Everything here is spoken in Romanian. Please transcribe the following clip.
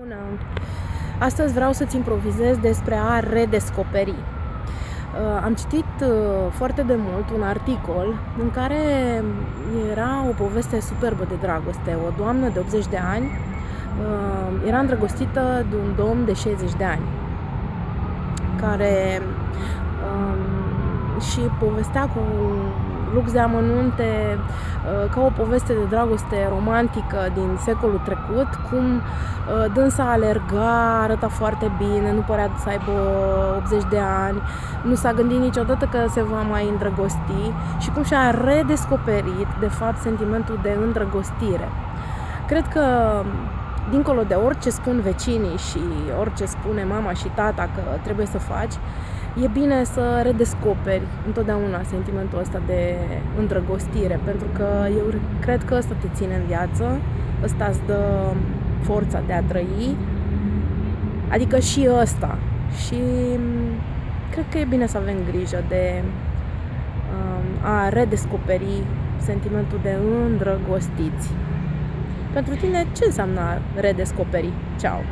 Bună! Astăzi vreau să-ți improvizez despre a redescoperi. Uh, am citit uh, foarte de mult un articol în care era o poveste superbă de dragoste. O doamnă de 80 de ani uh, era îndrăgostită de un domn de 60 de ani care um, și povestea cu lux de amănunte uh, ca o poveste de dragoste romantică din secolul trecut, cum uh, dânsa alerga, arăta foarte bine, nu părea să aibă 80 de ani, nu s-a gândit niciodată că se va mai îndrăgosti și cum și-a redescoperit, de fapt, sentimentul de îndrăgostire. Cred că dincolo de orice spun vecinii și orice spune mama și tata că trebuie să faci, e bine să redescoperi întotdeauna sentimentul ăsta de îndrăgostire, pentru că eu cred că ăsta te ține în viață, ăsta îți dă forța de a trăi, adică și ăsta. Și cred că e bine să avem grijă de um, a redescoperi sentimentul de îndrăgostiți. Pentru tine, ce înseamnă redescoperi? Ceau!